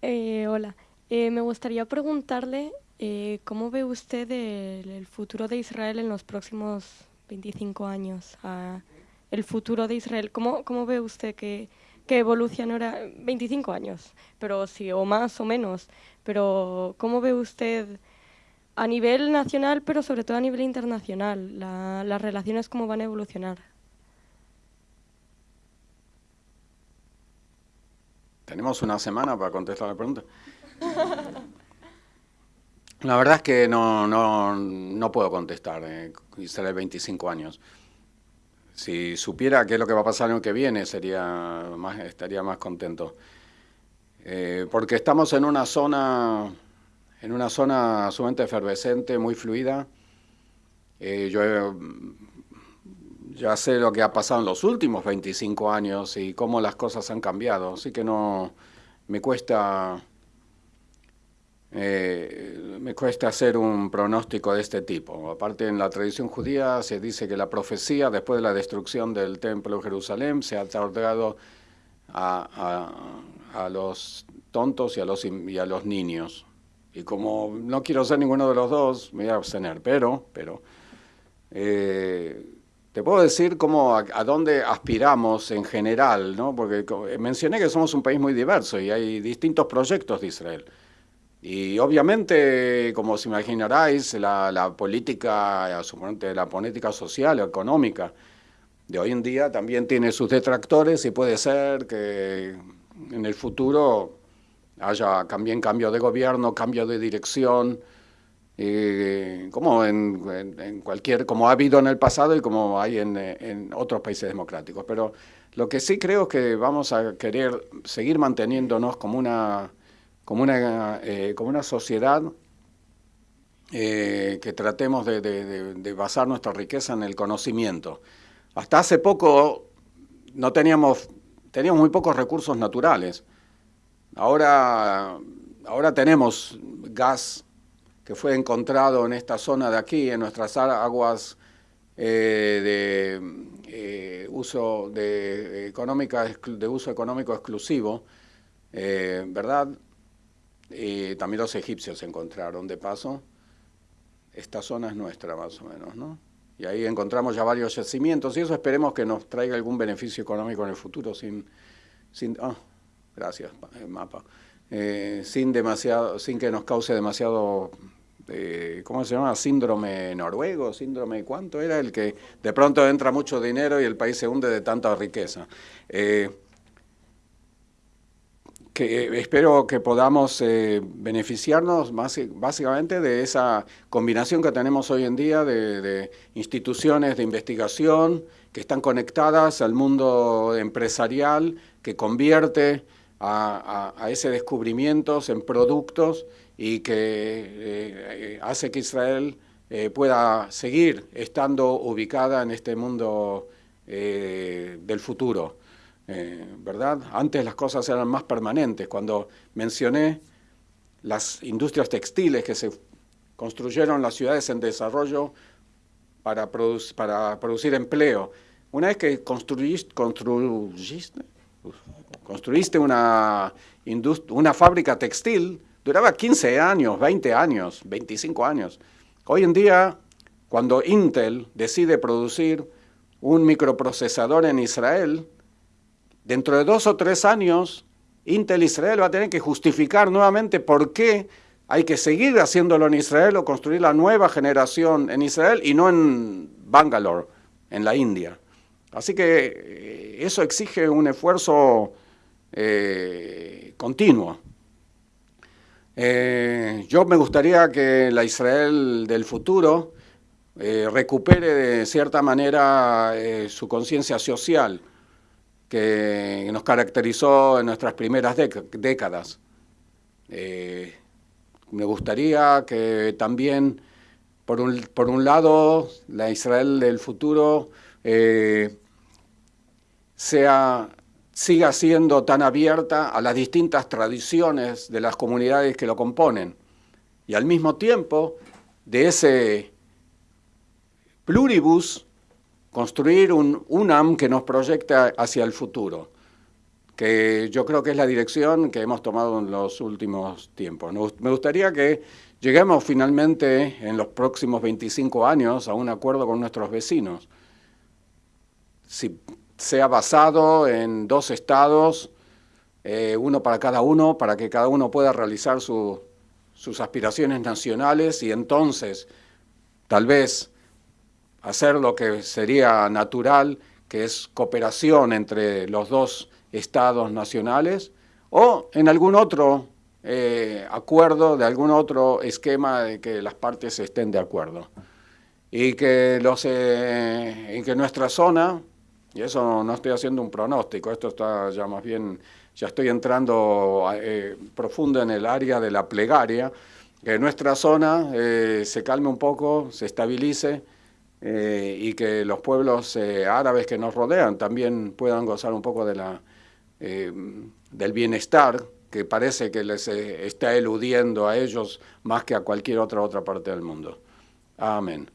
Eh, hola, eh, me gustaría preguntarle eh, cómo ve usted el, futuro de Israel en los próximos 25 años. Ah, el futuro de Israel, ¿cómo, cómo ve usted que, que evolucionará 25 años? Pero sí, o más o menos. Pero ¿cómo ve usted a nivel nacional, pero sobre todo a nivel internacional, la, las relaciones cómo van a evolucionar? Tenemos una semana para contestar la pregunta. La verdad es que no, no, no puedo contestar, eh, Israel 25 años. Si supiera qué es lo que va a pasar el año que viene, sería más, estaría más contento. Eh, porque estamos en una zona, en una zona sumamente efervescente, muy fluida. Eh, yo ya sé lo que ha pasado en los últimos 25 años y cómo las cosas han cambiado, así que no me cuesta eh, me cuesta hacer un pronóstico de este tipo. Aparte, en la tradición judía se dice que la profecía, después de la destrucción del templo de Jerusalén, se ha otorgado a, a, los tontos y a los, y a los niños. Y como no quiero ser ninguno de los dos, me voy a abstener, pero, pero eh, te puedo decir cómo, a, dónde aspiramos en general, ¿no? porque mencioné que somos un país muy diverso y hay distintos proyectos de Israel. Y obviamente, como os imaginaráis, la, la política, la política social o económica de hoy en día también tiene sus detractores y puede ser que en el futuro haya también cambio de gobierno, cambio de dirección, eh, como en, cualquier, como ha habido en el pasado y como hay en, otros países democráticos. Pero lo que sí creo es que vamos a querer seguir manteniéndonos como una, como una, eh, como una sociedad eh, que tratemos de, basar nuestra riqueza en el conocimiento. Hasta hace poco no teníamos, teníamos muy pocos recursos naturales. Ahora, ahora tenemos gas que fue encontrado en esta zona de aquí, en nuestras aguas eh, de, eh, uso de, económica, de uso económico exclusivo, eh, ¿verdad? Y también los egipcios encontraron de paso. Esta zona es nuestra más o menos, ¿no? Y ahí encontramos ya varios yacimientos y eso esperemos que nos traiga algún beneficio económico en el futuro sin... sin oh, gracias, mapa. sin, demasiado, sin que nos cause demasiado este, ¿cómo se llama? Síndrome noruego, síndrome cuánto era el que de pronto entra mucho dinero y el país se hunde de tanta riqueza. Eh, que eh, espero que podamos eh, beneficiarnos más, básicamente de esa combinación que tenemos hoy en día de, instituciones de investigación que están conectadas al mundo empresarial, que convierte a, a ese descubrimiento en productos y que eh, hace que Israel eh, pueda seguir estando ubicada en este mundo eh, del futuro, ¿verdad? Antes las cosas eran más permanentes. Cuando mencioné las industrias textiles que se construyeron las ciudades en desarrollo para, producir empleo, una vez que construiste, construiste, construiste una, una fábrica textil, Duraba 15 años, 20 años, 25 años. Hoy en día, cuando Intel decide producir un microprocesador en Israel, dentro de dos o tres años, Intel Israel va a tener que justificar nuevamente por qué hay que seguir haciéndolo en Israel o construir la nueva generación en Israel y no en Bangalore, en la India. Así que eh, eso exige un esfuerzo eh, continuo. Eh, yo me gustaría que la Israel del futuro eh, recupere de cierta manera eh, su conciencia social que nos caracterizó en nuestras primeras décadas. me gustaría que también, por un, por un lado, la Israel del futuro sea siga siendo tan abierta a las distintas tradiciones de las comunidades que lo componen. Y al mismo tiempo, de ese pluribus, construir un UNAM que nos proyecta hacia el futuro, que yo creo que es la dirección que hemos tomado en los últimos tiempos. Me gustaría que lleguemos finalmente en los próximos 25 años a un acuerdo con nuestros vecinos. Si sea basado en dos estados, eh, uno para cada uno, para que cada uno pueda realizar sus aspiraciones nacionales y entonces tal vez hacer lo que sería natural, que es cooperación entre los dos estados nacionales, o en algún otro eh, acuerdo, de algún otro esquema de que las partes estén de acuerdo. Y que, los, eh, que nuestra zona, y eso no estoy haciendo un pronóstico, esto está ya más bien, ya estoy entrando eh, profundo en el área de la plegaria, que nuestra zona se calme un poco, se estabilice, y que los pueblos árabes que nos rodean también puedan gozar un poco de la, eh, del bienestar que parece que les eh, está eludiendo a ellos más que a cualquier otra otra parte del mundo. Amén.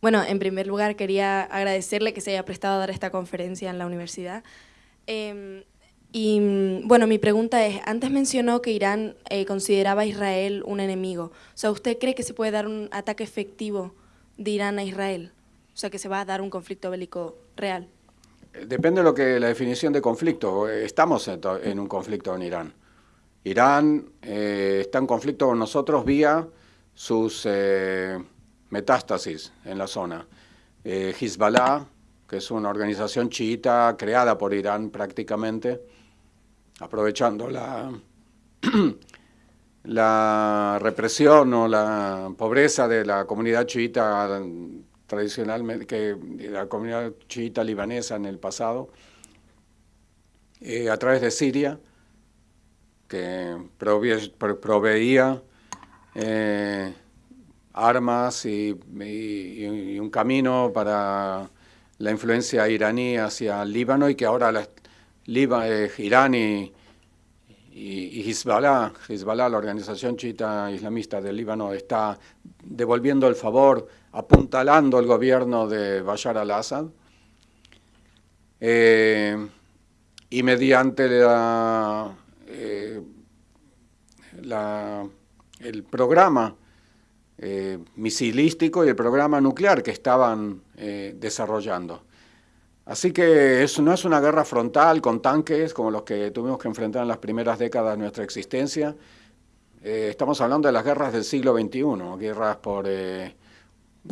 Bueno, en primer lugar quería agradecerle que se haya prestado a dar esta conferencia en la universidad. Em, y bueno, mi pregunta es, antes mencionó que Irán eh, consideraba a Israel un enemigo. O sea, ¿usted cree que se puede dar un ataque efectivo de Irán a Israel? O sea, que se va a dar un conflicto bélico real. Depende de lo que la definición de conflicto. Estamos en, un conflicto en Irán. Irán eh, está en conflicto con nosotros vía sus eh, metástasis en la zona. Eh, Hezbollah, que es una organización chiita creada por Irán prácticamente, aprovechando la, la represión o la pobreza de la comunidad chiita tradicionalmente, que la comunidad chiita libanesa en el pasado, eh, a través de Siria, que proveía eh, armas y, un camino para la influencia iraní hacia Líbano y que ahora la, eh, Irán y, Hezbollah, Hezbollah, la organización chiita islamista del Líbano, está devolviendo el favor apuntalando el gobierno de Bashar al-Assad. Eh, y mediante eh, el programa eh, misilístico y el programa nuclear que estaban desarrollando. Así que eso no es una guerra frontal con tanques como los que tuvimos que enfrentar en las primeras décadas de nuestra existencia. estamos hablando de las guerras del siglo XXI, guerras por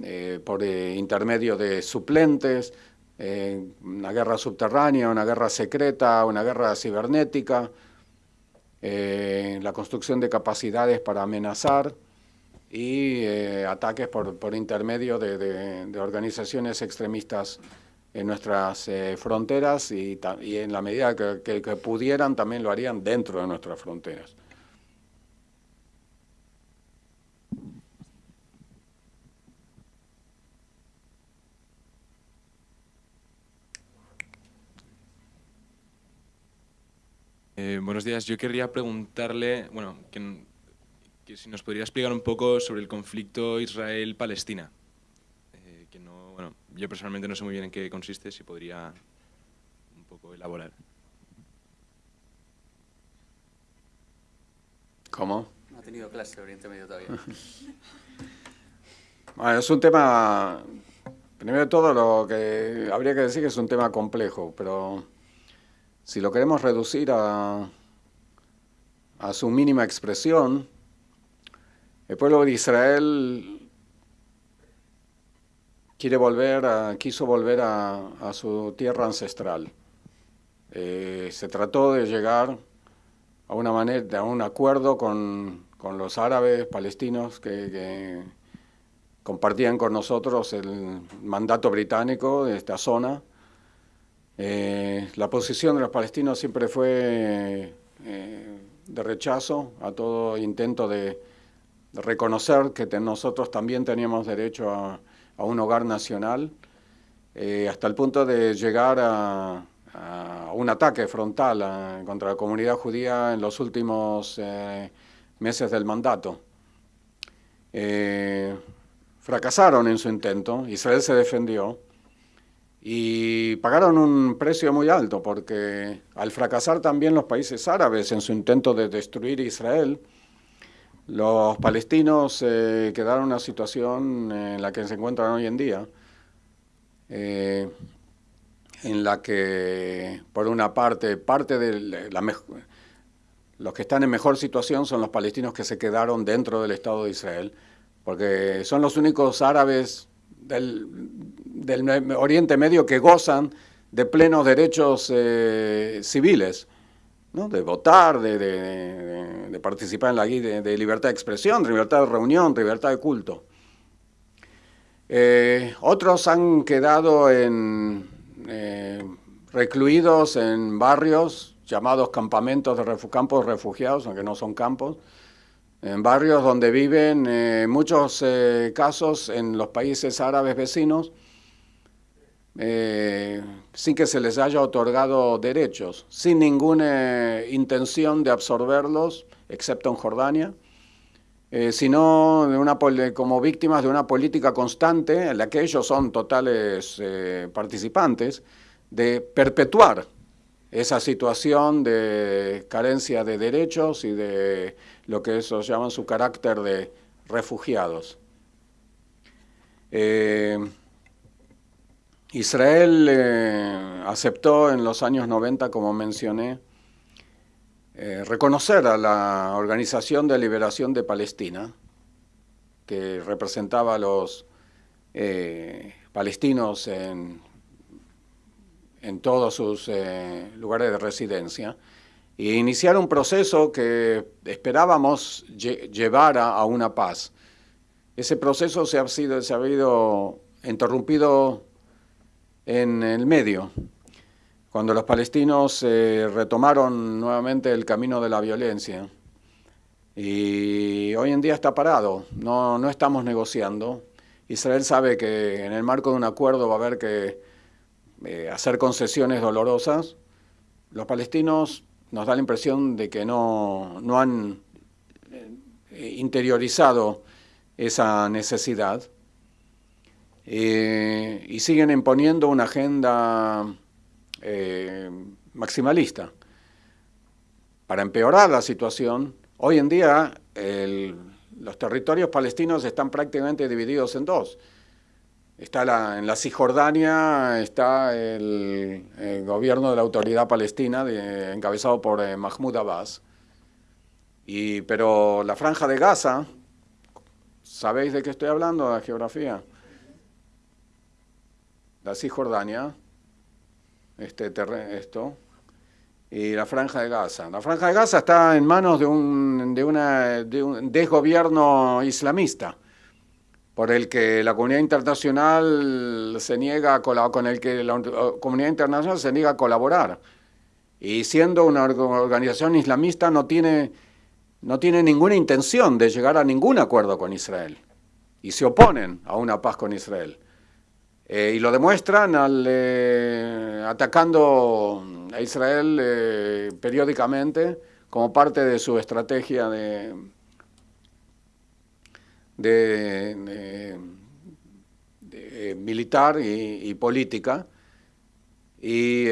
eh, por eh, intermedio de suplentes, eh, una guerra subterránea, una guerra secreta, una guerra cibernética, la construcción de capacidades para amenazar y ataques por, intermedio de, organizaciones extremistas en nuestras fronteras y, en la medida que pudieran también lo harían dentro de nuestras fronteras. Eh, buenos días. Yo querría preguntarle, bueno, si nos podría explicar un poco sobre el conflicto Israel-Palestina. Eh, que no, bueno, yo personalmente no sé muy bien en qué consiste, si podría un poco elaborar. ¿Cómo? No ha tenido clase de Oriente Medio todavía. bueno, es un tema, primero de todo lo que habría que decir que es un tema complejo, pero si lo queremos reducir a, a su mínima expresión, el pueblo de Israel quiere volver a, quiso volver a, su tierra ancestral. Eh, se trató de llegar a una manera, a un acuerdo con, los árabes palestinos que, compartían con nosotros el mandato británico de esta zona eh, la posición de los palestinos siempre fue eh, de rechazo a todo intento de, reconocer que nosotros también teníamos derecho a, un hogar nacional, eh, hasta el punto de llegar a, un ataque frontal contra la comunidad judía en los últimos meses del mandato. fracasaron en su intento, Israel se defendió, y pagaron un precio muy alto porque al fracasar también los países árabes en su intento de destruir Israel, los palestinos eh, quedaron en una situación en la que se encuentran hoy en día, eh, en la que, por una parte, parte de los que están en mejor situación son los palestinos que se quedaron dentro del Estado de Israel, porque son los únicos árabes del, Oriente Medio que gozan de plenos derechos eh, civiles de votar, de, participar en la guía de, libertad de expresión, de libertad de reunión, de libertad de culto. Eh, otros han quedado en, eh, recluidos en barrios llamados campamentos de campos refugiados, aunque no son campos, en barrios donde viven, en eh, muchos casos en los países árabes vecinos, eh, sin que se les haya otorgado derechos, sin ninguna intención de absorberlos, excepto en Jordania, eh, sino como víctimas de una política constante en la que ellos son totales eh, participantes, de perpetuar esa situación de carencia de derechos y de lo que ellos llaman su carácter de refugiados. Israel eh, aceptó en los años 90, como mencioné, eh, reconocer a la Organización de Liberación de Palestina, que representaba a los eh, palestinos en, en, todos sus lugares de residencia, e iniciar un proceso que esperábamos llevara a una paz. Ese proceso se ha, sido, se ha interrumpido en el medio, cuando los palestinos eh, retomaron nuevamente el camino de la violencia. Y hoy en día está parado, no, no estamos negociando. Israel sabe que en el marco de un acuerdo va a haber que eh, hacer concesiones dolorosas. Los palestinos nos da la impresión de que no, no han eh, interiorizado esa necesidad y siguen imponiendo una agenda eh, maximalista. Para empeorar la situación, hoy en día los territorios palestinos están prácticamente divididos en dos. Está en la Cisjordania está el, gobierno de la autoridad palestina encabezado por eh, Mahmoud Abbas, y, pero la franja de Gaza, ¿sabéis de qué estoy hablando, de geografía? La Cisjordania, este esto, y la Franja de Gaza. La Franja de Gaza está en manos de un, de una, de un desgobierno islamista, por el que la comunidad internacional se niega a con el que la comunidad internacional se niega a colaborar. Y siendo una organización islamista no tiene, no tiene ninguna intención de llegar a ningún acuerdo con Israel. Y se oponen a una paz con Israel. Eh, y lo demuestran eh, atacando a Israel eh, periódicamente como parte de su estrategia de, militar y, y, política y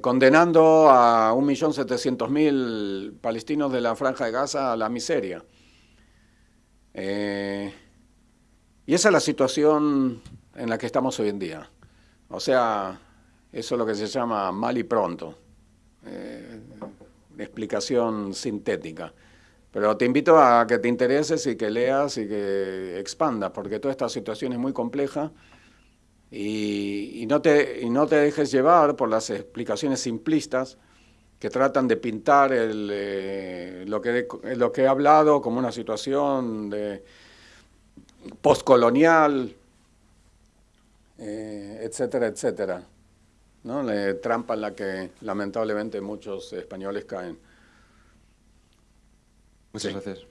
condenando a 1.700.000 palestinos de la Franja de Gaza a la miseria. Y esa es la situación en la que estamos hoy en día. O sea, eso es lo que se llama mal y pronto. Eh, explicación sintética. Pero te invito a que te intereses y que leas y que expandas, porque toda esta situación es muy compleja y, no, te, y no te dejes llevar por las explicaciones simplistas que tratan de pintar el, eh, lo, que, lo que he hablado como una situación de postcolonial, eh, etcétera, etcétera. ¿no? La trampa en la que lamentablemente muchos españoles caen. Muchas gracias.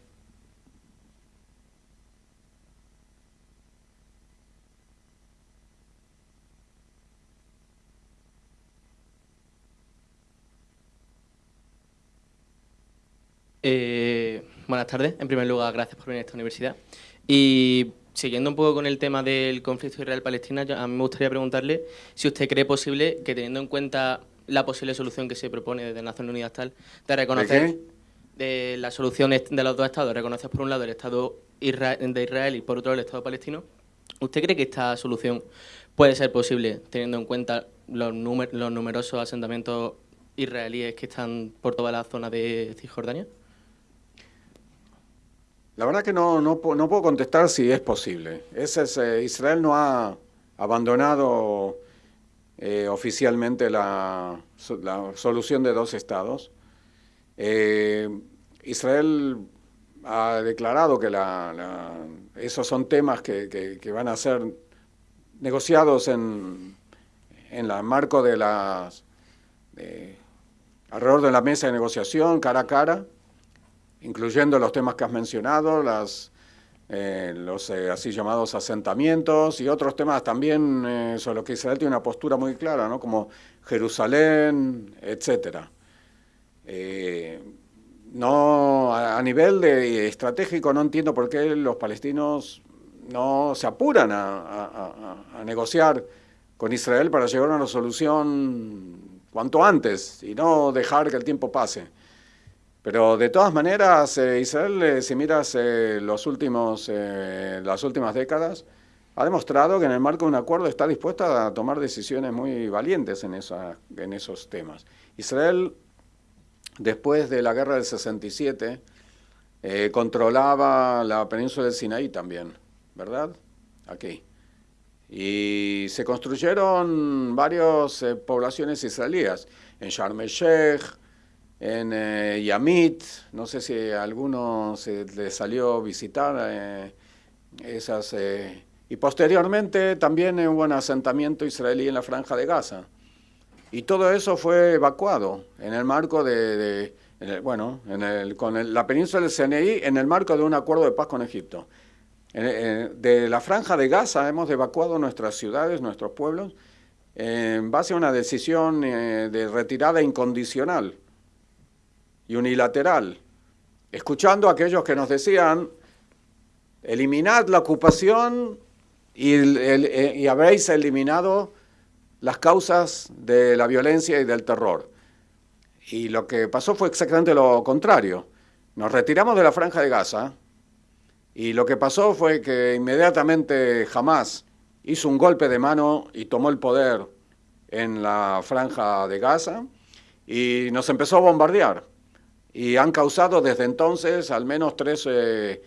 Eh, buenas tardes. En primer lugar, gracias por venir a esta universidad. Y siguiendo un poco con el tema del conflicto Israel-Palestina, a mí me gustaría preguntarle si usted cree posible que teniendo en cuenta la posible solución que se propone desde Naciones Unidas tal, de reconocer ¿De, la solución de los dos estados, reconocer por un lado el Estado de Israel y por otro el Estado palestino, ¿usted cree que esta solución puede ser posible teniendo en cuenta los, los numerosos asentamientos israelíes que están por toda la zona de Cisjordania? La verdad que no, no, puedo contestar si es posible. Eh, Israel no ha abandonado eh, oficialmente la, solución de dos estados. Eh, Israel ha declarado que esos son temas que, van a ser negociados en, en el marco de las... alrededor de la mesa de negociación, cara a cara, incluyendo los temas que has mencionado, las, eh, los eh, así llamados asentamientos y otros temas también eh, sobre los que Israel tiene una postura muy clara, ¿no? como Jerusalén, etc. no, a, nivel de estratégico no entiendo por qué los palestinos no se apuran a negociar con Israel para llegar a una solución cuanto antes y no dejar que el tiempo pase. Pero de todas maneras, eh, Israel, eh, si miras eh, los últimos, las últimas décadas, ha demostrado que en el marco de un acuerdo está dispuesta a tomar decisiones muy valientes en, esa, en esos temas. Israel, después de la guerra del 67, controlaba la península del Sinaí también, ¿verdad? Aquí. Y se construyeron varias poblaciones israelíes, en Sharm el-Sheikh, en eh, Yamit, no sé si alguno se le salió visitar eh, esas... Eh, y posteriormente también hubo un asentamiento israelí en la franja de Gaza. Y todo eso fue evacuado en el marco de, bueno, en el, con la península del CNI en el marco de un acuerdo de paz con Egipto. de la franja de Gaza hemos evacuado nuestras ciudades, nuestros pueblos, en base a una decisión de retirada incondicional y unilateral, escuchando a aquellos que nos decían, eliminad la ocupación y, eh, y habréis eliminado las causas de la violencia y del terror. Y lo que pasó fue exactamente lo contrario. Nos retiramos de la franja de Gaza y lo que pasó fue que inmediatamente Hamas hizo un golpe de mano y tomó el poder en la franja de Gaza y nos empezó a bombardear y han causado desde entonces al menos tres eh,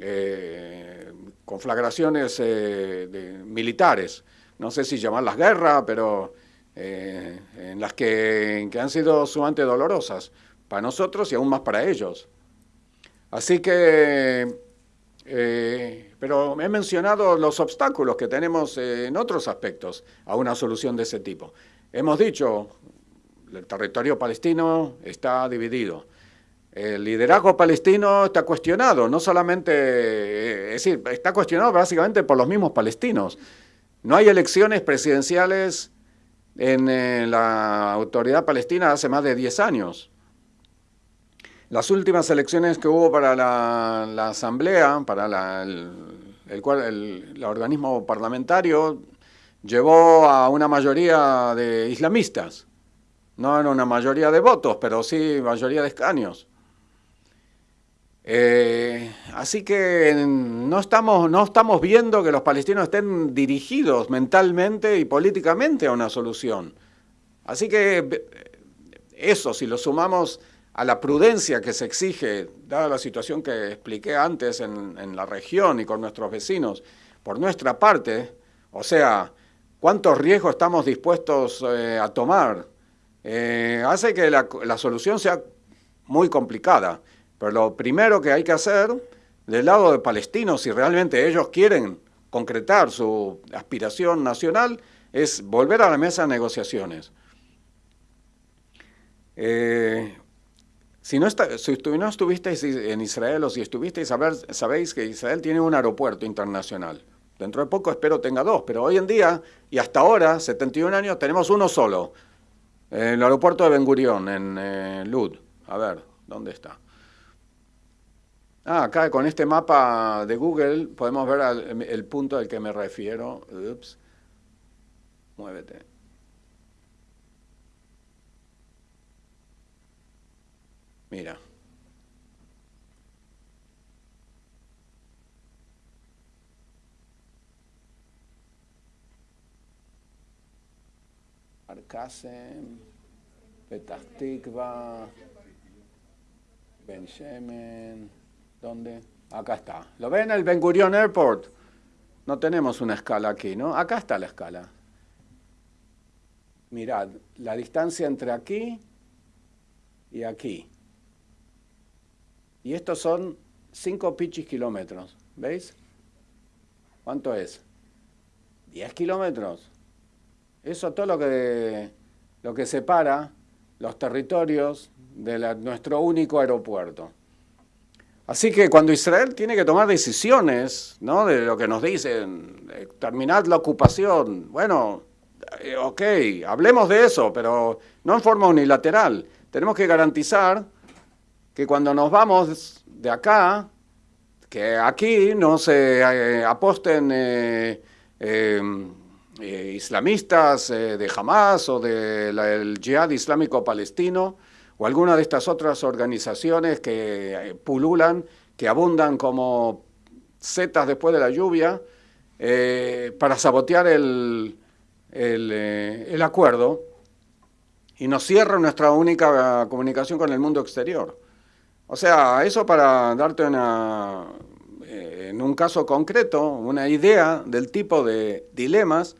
eh, conflagraciones eh, militares. No sé si llamarlas guerra, pero en las que, han sido sumamente dolorosas para nosotros y aún más para ellos. Así que, pero he mencionado los obstáculos que tenemos en otros aspectos a una solución de ese tipo. Hemos dicho, el territorio palestino está dividido. El liderazgo palestino está cuestionado, no solamente, eh, es decir, está cuestionado básicamente por los mismos palestinos. No hay elecciones presidenciales en eh, la autoridad palestina hace más de 10 años. Las últimas elecciones que hubo para la, asamblea, para el, el organismo parlamentario, llevó a una mayoría de islamistas. No en una mayoría de votos, pero sí mayoría de escaños. Eh, así que no estamos, no estamos viendo que los palestinos estén dirigidos mentalmente y políticamente a una solución. Así que eh, eso, si lo sumamos a la prudencia que se exige, dada la situación que expliqué antes en, la región y con nuestros vecinos, por nuestra parte, o sea, cuántos riesgos estamos dispuestos eh, a tomar, hace que la solución sea muy complicada. Pero lo primero que hay que hacer del lado de palestinos, si realmente ellos quieren concretar su aspiración nacional, es volver a la mesa de negociaciones. Eh, si, no si no estuvisteis en Israel o si estuvisteis, sabéis que Israel tiene un aeropuerto internacional. Dentro de poco espero tenga dos, pero hoy en día y hasta ahora, 71 años, tenemos uno solo. El aeropuerto de Ben Gurion, en eh, Lud. A ver, ¿dónde está? Ah, acá con este mapa de Google podemos ver el punto al que me refiero. Ups. Muévete. Mira. Arkasen, Petah Tikva, Ben Shemen, ¿dónde? Acá está. ¿Lo ven el Ben Gurion Airport? No tenemos una escala aquí, ¿no? Acá está la escala. Mirad, la distancia entre aquí y aquí. Y estos son 5 pichis kilómetros, ¿veis? ¿Cuánto es? 10 kilómetros. Eso es todo lo que, lo que separa los territorios de nuestro único aeropuerto. Así que cuando Israel tiene que tomar decisiones, ¿no? De lo que nos dicen, terminad la ocupación, bueno, eh, ok, hablemos de eso, pero no en forma unilateral. Tenemos que garantizar que cuando nos vamos de acá, que aquí no se eh, aposten eh, em, eh, islamistas de Hamas o del Jihad Islámico Palestino o alguna de estas otras organizaciones que pululan, que abundan como setas después de la lluvia, para sabotear el, el acuerdo y nos cierra nuestra única comunicación con el mundo exterior. O sea, eso para darte una, eh, en un caso concreto, una idea del tipo de dilemas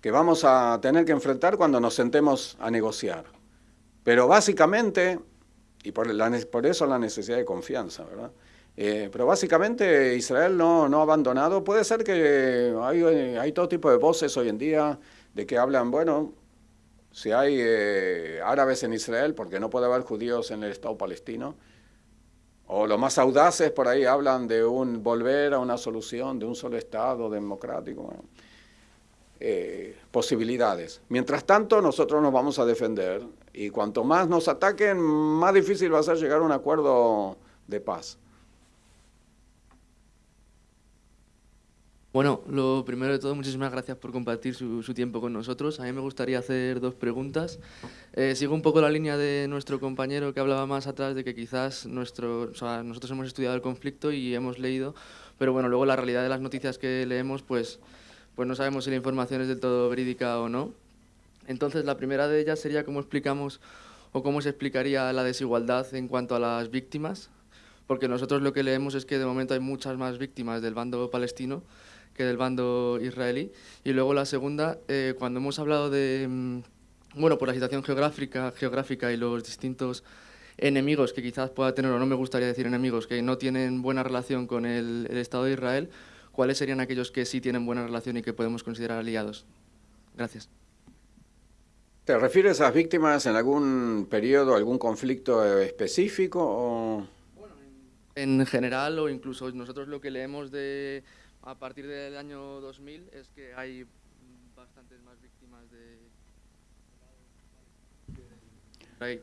que vamos a tener que enfrentar cuando nos sentemos a negociar. Pero básicamente, y por, por eso la necesidad de confianza, ¿verdad? Eh, pero básicamente Israel no, no, ha abandonado. Puede ser que hay, hay, todo tipo de voces hoy en día de que hablan, bueno, si hay eh, árabes en Israel, porque no puede haber judíos en el Estado palestino, o los más audaces por ahí hablan de un volver a una solución de un solo Estado democrático. Eh, posibilidades. Mientras tanto, nosotros nos vamos a defender y cuanto más nos ataquen, más difícil va a ser llegar a un acuerdo de paz. Bueno, lo primero de todo, muchísimas gracias por compartir su, tiempo con nosotros. A mí me gustaría hacer dos preguntas. Eh, sigo un poco la línea de nuestro compañero que hablaba más atrás de que quizás nuestro, nosotros hemos estudiado el conflicto y hemos leído, pero bueno, luego la realidad de las noticias que leemos, pues, pues no sabemos si la información es del todo verídica o no. Entonces, la primera de ellas sería cómo explicamos o cómo se explicaría la desigualdad en cuanto a las víctimas, porque nosotros lo que leemos es que de momento hay muchas más víctimas del bando palestino que del bando israelí. Y luego la segunda, eh, cuando hemos hablado de, mm, bueno, por la situación geográfica, geográfica y los distintos enemigos que quizás pueda tener, o no me gustaría decir enemigos, que no tienen buena relación con el, Estado de Israel, ¿cuáles serían aquellos que sí tienen buena relación y que podemos considerar aliados? Gracias. ¿Te refieres a víctimas en algún periodo, algún conflicto específico? O... Bueno, en general o incluso nosotros lo que leemos de a partir del año 2000 es que hay bastantes más víctimas de...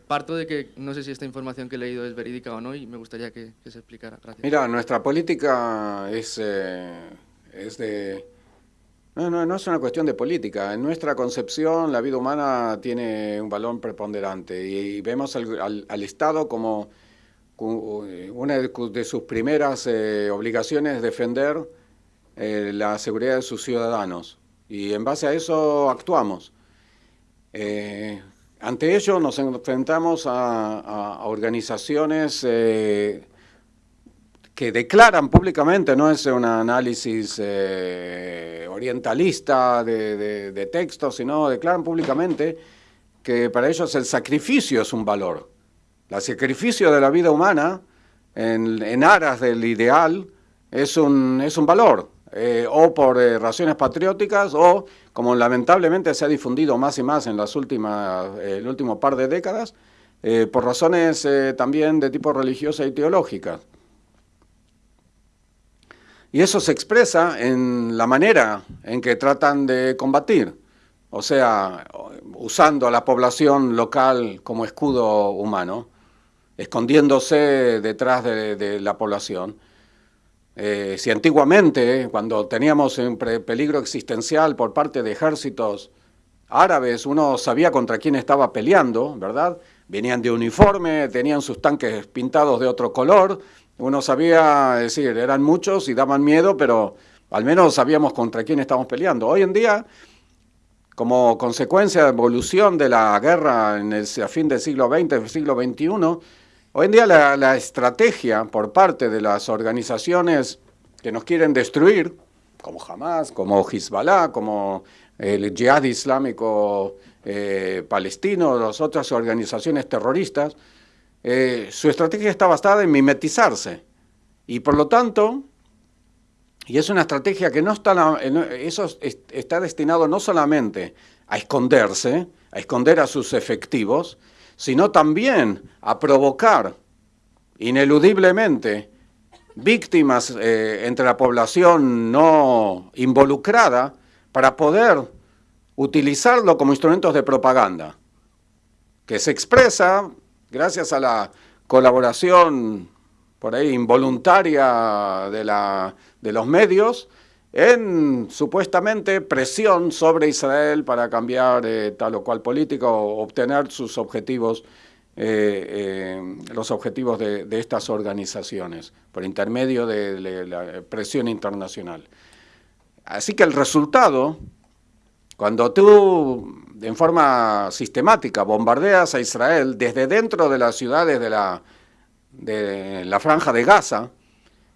Parto de que no sé si esta información que he leído es verídica o no y me gustaría que, se explicara. Gracias. Mira, nuestra política es, eh, es de... No, no, no es una cuestión de política. En nuestra concepción la vida humana tiene un valor preponderante y, vemos al, al, Estado como una de sus primeras eh, obligaciones es defender eh, la seguridad de sus ciudadanos y en base a eso actuamos. Eh, ante ello nos enfrentamos a, organizaciones eh, que declaran públicamente, no es un análisis orientalista de, de, textos, sino declaran públicamente que para ellos el sacrificio es un valor. El sacrificio de la vida humana en, en aras del ideal es un, es un valor. Eh, o por eh, razones patrióticas o, como lamentablemente se ha difundido más y más en las últimas, eh, el último par de décadas, por razones también de tipo religiosa y teológica. Y eso se expresa en la manera en que tratan de combatir, o sea, usando a la población local como escudo humano. escondiéndose detrás de, la población. Eh, si antiguamente, cuando teníamos un peligro existencial por parte de ejércitos árabes, uno sabía contra quién estaba peleando, ¿verdad? Venían de uniforme, tenían sus tanques pintados de otro color, uno sabía, es decir, eran muchos y daban miedo, pero al menos sabíamos contra quién estábamos peleando. Hoy en día, como consecuencia de evolución de la guerra en el, a fin del siglo XX, siglo XXI, hoy en día la, la estrategia por parte de las organizaciones que nos quieren destruir, como Hamas, como Hezbollah, como el Jihad Islámico eh, Palestino, las otras organizaciones terroristas, eh, su estrategia está basada en mimetizarse. Y por lo tanto, y es una estrategia que no está, eso está destinado no solamente a esconderse, a esconder a sus efectivos, sino también a provocar ineludiblemente víctimas eh, entre la población no involucrada para poder utilizarlo como instrumentos de propaganda, que se expresa gracias a la colaboración por ahí involuntaria de, de los medios en supuestamente presión sobre Israel para cambiar eh, tal o cual política o obtener sus objetivos, eh, eh, los objetivos de, de, estas organizaciones por intermedio de la presión internacional. Así que el resultado, cuando tú en forma sistemática bombardeas a Israel desde dentro de las ciudades de la, de la franja de Gaza,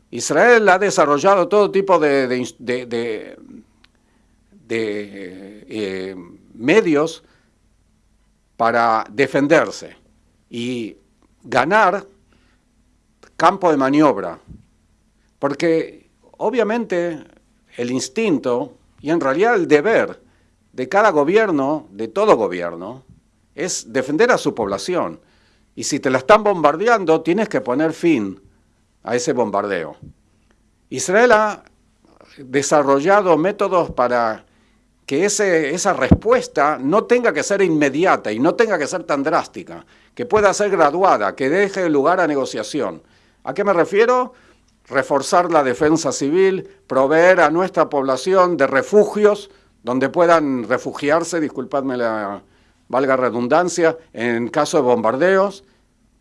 Israel ha desarrollado todo tipo de, de, eh, medios para defenderse y ganar campo de maniobra. Porque obviamente el instinto y en realidad el deber de cada gobierno, de todo gobierno, es defender a su población. Y si te la están bombardeando, tienes que poner fin a ese bombardeo. Israel ha desarrollado métodos para que ese, esa respuesta no tenga que ser inmediata y no tenga que ser tan drástica, que pueda ser graduada, que deje lugar a negociación. ¿A qué me refiero? reforzar la defensa civil, proveer a nuestra población de refugios donde puedan refugiarse, disculpadme la valga redundancia, en caso de bombardeos,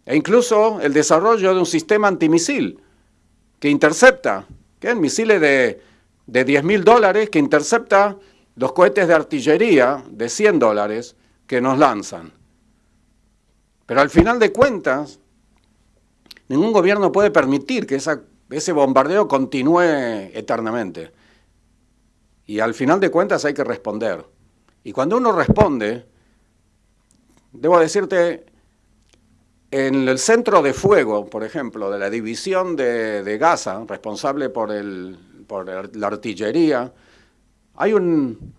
e incluso el desarrollo de un sistema antimisil que intercepta, que es misiles de, de 10 mil dólares, que intercepta los cohetes de artillería de 100 dólares que nos lanzan. Pero al final de cuentas, ningún gobierno puede permitir que esa ese bombardeo continúe eternamente. Y al final de cuentas hay que responder. Y cuando uno responde, debo decirte, en el centro de fuego, por ejemplo, de la división de, Gaza, responsable por, el, por la artillería, hay un,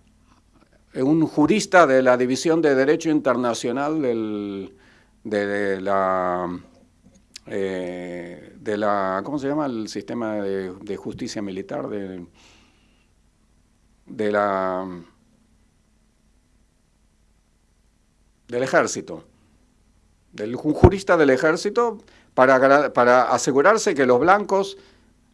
un jurista de la División de Derecho Internacional de la eh, de la, ¿cómo se llama? El sistema de, justicia militar de, de la del ejército, del un jurista del ejército para, asegurarse que los blancos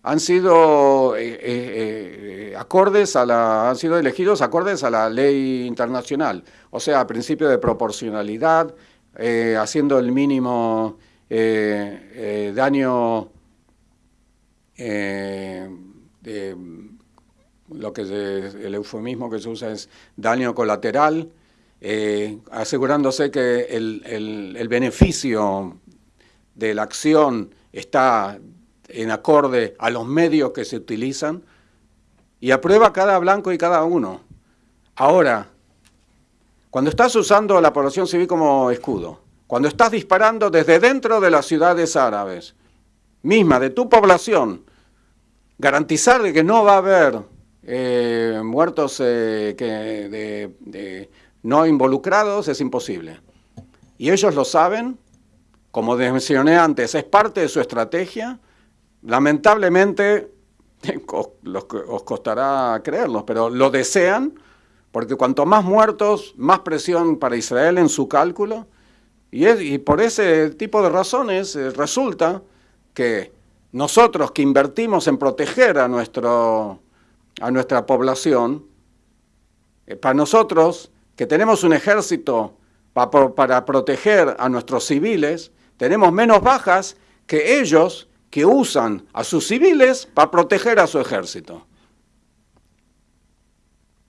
han sido eh, eh, acordes a la, han sido elegidos acordes a la ley internacional, o sea, a principio de proporcionalidad, haciendo el mínimo eh, eh, daño, eh, lo que el eufemismo que se usa es daño colateral, asegurándose que el, beneficio de la acción está en acorde a los medios que se utilizan y aprueba cada blanco y cada uno. Ahora, cuando estás usando la población civil como escudo, cuando estás disparando desde dentro de las ciudades árabes, misma, de tu población, garantizar de que no va a haber eh, muertos eh, que no involucrados es imposible. Y ellos lo saben, como mencioné antes, es parte de su estrategia. Lamentablemente, os costará creerlos, pero lo desean, porque cuanto más muertos, más presión para Israel en su cálculo, Y, por ese tipo de razones eh, resulta que nosotros que invertimos en proteger a, nuestro, a nuestra población, eh, para nosotros que tenemos un ejército para proteger a nuestros civiles, tenemos menos bajas que ellos que usan a sus civiles para proteger a su ejército.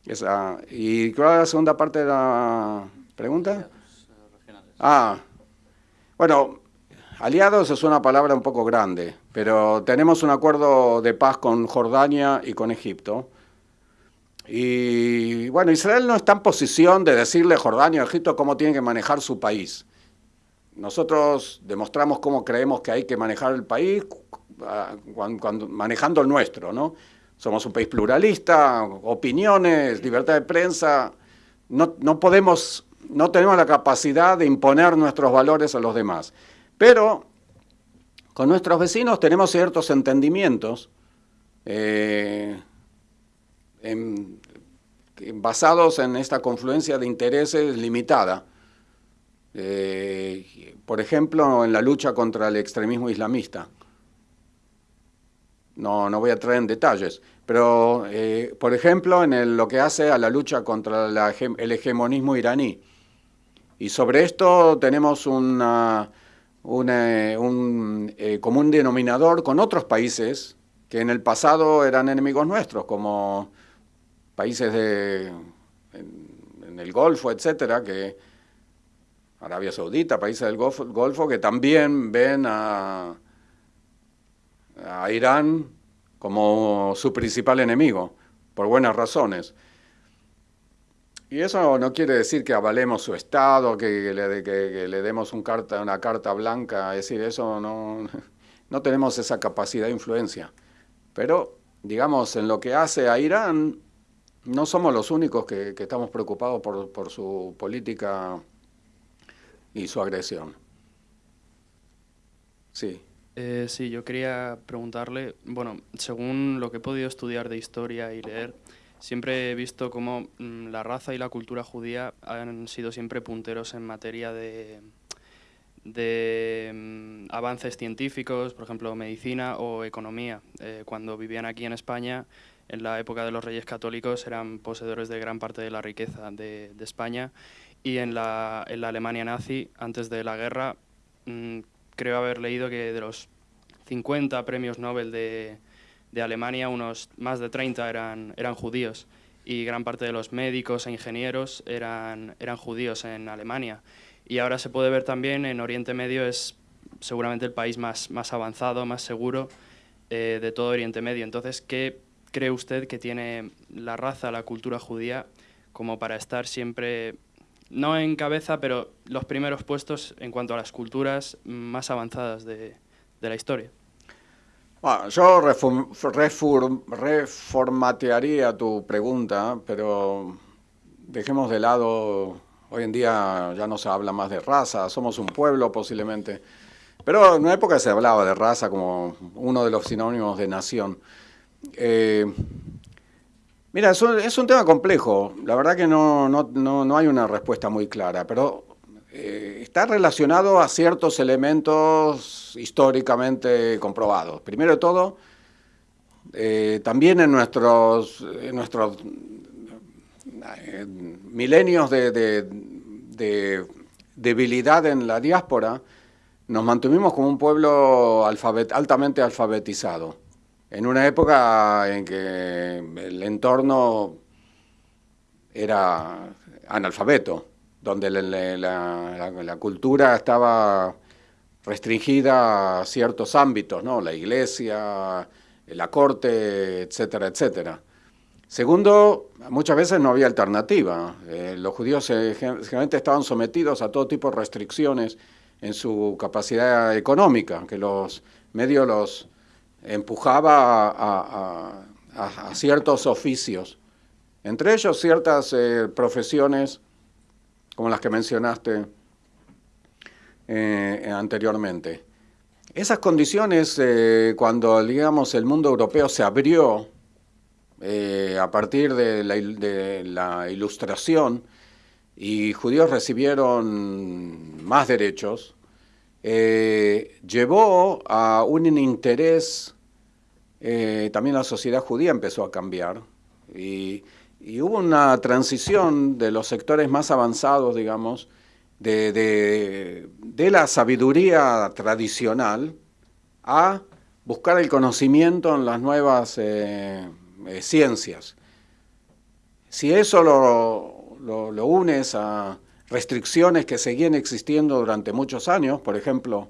Esa, ¿Y cuál es la segunda parte de la pregunta? Ah, bueno, aliados es una palabra un poco grande, pero tenemos un acuerdo de paz con Jordania y con Egipto. Y bueno, Israel no está en posición de decirle a Jordania o Egipto cómo tienen que manejar su país. Nosotros demostramos cómo creemos que hay que manejar el país ah, cuando, manejando el nuestro, ¿no? Somos un país pluralista, opiniones, libertad de prensa. No, no podemos no tenemos la capacidad de imponer nuestros valores a los demás. Pero con nuestros vecinos tenemos ciertos entendimientos eh, basados en esta confluencia de intereses limitada. Eh, por ejemplo, en la lucha contra el extremismo islamista. No, no voy a traer en detalles, pero eh, por ejemplo en lo que hace a la lucha contra el hegemonismo iraní. Y sobre esto tenemos una, un común denominador con otros países que en el pasado eran enemigos nuestros, como países de, en, el Golfo, etcétera, que Arabia Saudita, países del Golfo, que también ven a, a Irán como su principal enemigo, por buenas razones. Y eso no quiere decir que avalemos su Estado, que le, demos un carta, una carta blanca, es decir, eso no, no tenemos esa capacidad de influencia. Pero, digamos, en lo que hace a Irán, no somos los únicos que, estamos preocupados por, su política y su agresión. Sí. Eh, sí, yo quería preguntarle, bueno, según lo que he podido estudiar de historia y leer, siempre he visto cómo mm, la raza y la cultura judía han sido siempre punteros en materia de, de mm, avances científicos, por ejemplo, medicina o economía. Eh, cuando vivían aquí en España, en la época de los reyes católicos, eran poseedores de gran parte de la riqueza de, España y en la, en la, Alemania nazi, antes de la guerra, mm, creo haber leído que de los 50 premios Nobel de, de Alemania unos más de 30 eran, eran judíos y gran parte de los médicos e ingenieros eran, eran judíos en Alemania. Y ahora se puede ver también en Oriente Medio es seguramente el país más, más avanzado, más seguro eh, de todo Oriente Medio. Entonces, ¿qué cree usted que tiene la raza, la cultura judía como para estar siempre, no en cabeza, pero los primeros puestos en cuanto a las culturas más avanzadas de, de la historia? Yo reformatearía tu pregunta, pero dejemos de lado, hoy en día ya no se habla más de raza, somos un pueblo posiblemente, pero en una época se hablaba de raza como uno de los sinónimos de nación. Eh, mira, es un, tema complejo, la verdad que no, no, no hay una respuesta muy clara, pero eh, está relacionado a ciertos elementos históricamente comprobados. Primero de todo, eh, también en nuestros, nuestros milenios de, debilidad en la diáspora, nos mantuvimos como un pueblo altamente alfabetizado, en una época en que el entorno era analfabeto donde la, cultura estaba restringida a ciertos ámbitos, ¿no? la iglesia, la corte, etcétera, etcétera. Segundo, muchas veces no había alternativa. Eh, los judíos eh, generalmente estaban sometidos a todo tipo de restricciones en su capacidad económica, que los medios los empujaba a, ciertos oficios, entre ellos ciertas eh, profesiones como las que mencionaste anteriormente. Esas condiciones, cuando digamos el mundo europeo se abrió eh, a partir de la, ilustración, y judíos recibieron más derechos, eh, llevó a un interés, eh, también la sociedad judía empezó a cambiar y, hubo una transición de los sectores más avanzados, digamos, de, la sabiduría tradicional a buscar el conocimiento en las nuevas ciencias. Si eso lo, lo unes a restricciones que seguían existiendo durante muchos años, por ejemplo,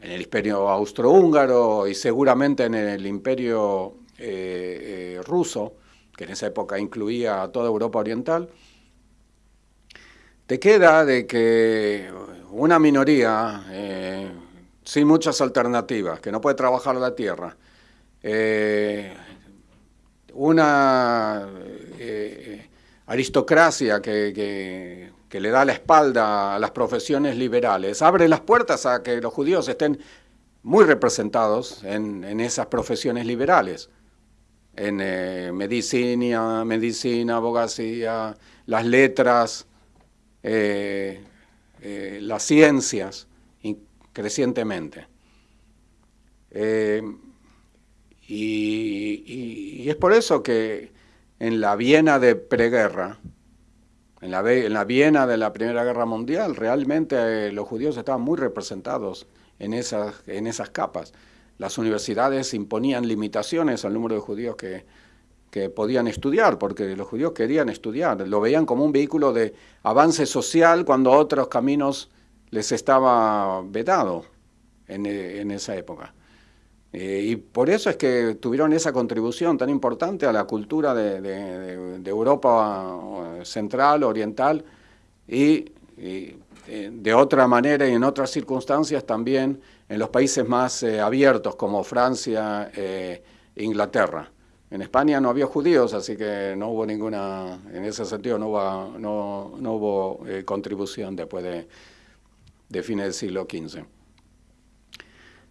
en el imperio austrohúngaro y seguramente en el imperio eh, eh, ruso, que en esa época incluía a toda Europa Oriental, te queda de que una minoría eh, sin muchas alternativas, que no puede trabajar la tierra, una aristocracia que que le da la espalda a las profesiones liberales, abre las puertas a que los judíos estén muy representados en, esas profesiones liberales, en eh, medicina, medicina, abogacía, las letras, eh, eh, las ciencias, crecientemente. Y, es por eso que en la Viena de preguerra, en la, en la Viena de la Primera Guerra Mundial, realmente eh, los judíos estaban muy representados en esas, capas. Las universidades imponían limitaciones al número de judíos que, podían estudiar, porque los judíos querían estudiar, lo veían como un vehículo de avance social cuando otros caminos les estaba vedado en, eh, en esa época. Eh, y por eso es que tuvieron esa contribución tan importante a la cultura de, Europa eh, central, oriental, y, eh, de otra manera y en otras circunstancias también en los países más abiertos como Francia e Inglaterra. En España no había judíos, así que no hubo ninguna, en ese sentido no hubo, contribución después de, de fines del siglo XV.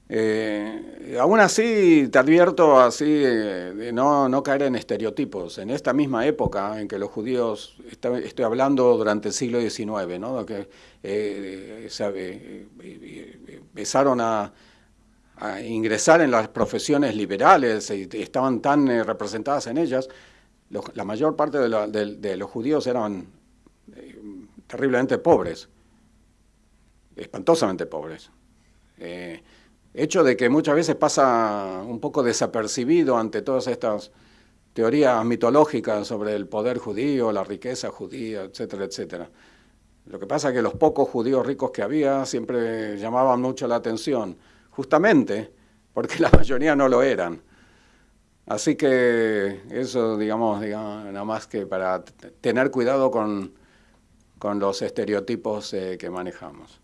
Eh, aún así, te advierto así de no, no, caer en estereotipos. En esta misma época en que los judíos, estoy hablando durante el siglo XIX, ¿no? que eh, empezaron a, ingresar en las profesiones liberales y estaban tan eh, representadas en ellas, la mayor parte de, los judíos eran eh, terriblemente pobres, espantosamente pobres hecho de que muchas veces pasa un poco desapercibido ante todas estas teorías mitológicas sobre el poder judío, la riqueza judía, etcétera, etcétera. Lo que pasa es que los pocos judíos ricos que había siempre llamaban mucho la atención, justamente porque la mayoría no lo eran. Así que eso, digamos, digamos nada más que para tener cuidado con, con los estereotipos eh, que manejamos.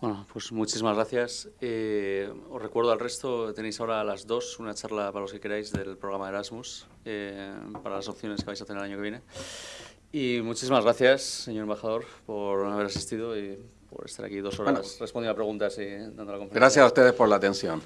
Bueno, pues muchísimas gracias. Eh, os recuerdo al resto, tenéis ahora a las dos una charla para los que queráis del programa Erasmus, eh, para las opciones que vais a tener el año que viene. Y muchísimas gracias, señor embajador, por haber asistido y por estar aquí dos horas respondiendo a preguntas y dando la conferencia. Gracias a ustedes por la atención.